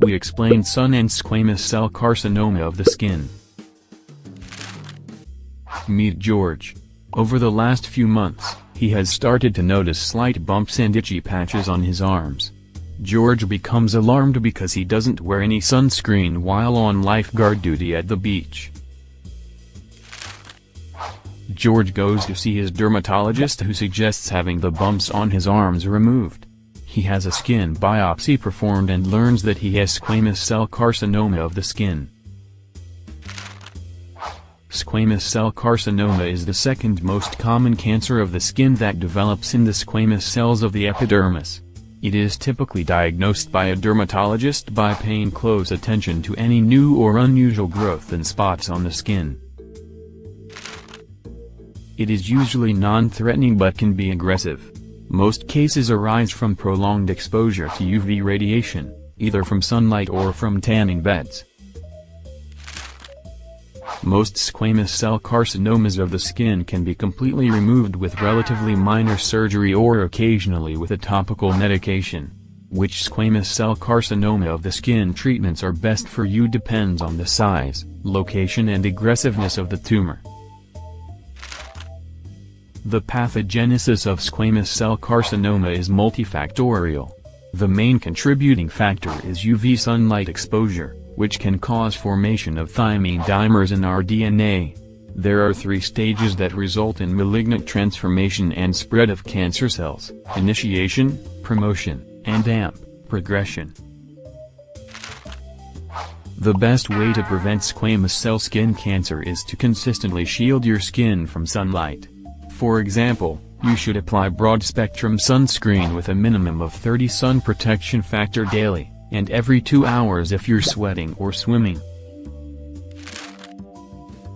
we explain sun and squamous cell carcinoma of the skin. Meet George. Over the last few months, he has started to notice slight bumps and itchy patches on his arms. George becomes alarmed because he doesn't wear any sunscreen while on lifeguard duty at the beach. George goes to see his dermatologist who suggests having the bumps on his arms removed. He has a skin biopsy performed and learns that he has squamous cell carcinoma of the skin. Squamous cell carcinoma is the second most common cancer of the skin that develops in the squamous cells of the epidermis. It is typically diagnosed by a dermatologist by paying close attention to any new or unusual growth and spots on the skin. It is usually non-threatening but can be aggressive. Most cases arise from prolonged exposure to UV radiation, either from sunlight or from tanning beds. Most squamous cell carcinomas of the skin can be completely removed with relatively minor surgery or occasionally with a topical medication. Which squamous cell carcinoma of the skin treatments are best for you depends on the size, location and aggressiveness of the tumor. The pathogenesis of squamous cell carcinoma is multifactorial. The main contributing factor is UV sunlight exposure, which can cause formation of thymine dimers in our DNA. There are three stages that result in malignant transformation and spread of cancer cells, initiation, promotion, and AMP, progression. The best way to prevent squamous cell skin cancer is to consistently shield your skin from sunlight. For example, you should apply broad-spectrum sunscreen with a minimum of 30 sun protection factor daily, and every 2 hours if you're sweating or swimming.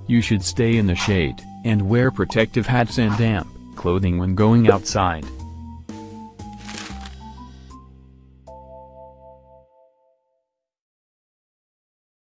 You should stay in the shade, and wear protective hats and damp clothing when going outside.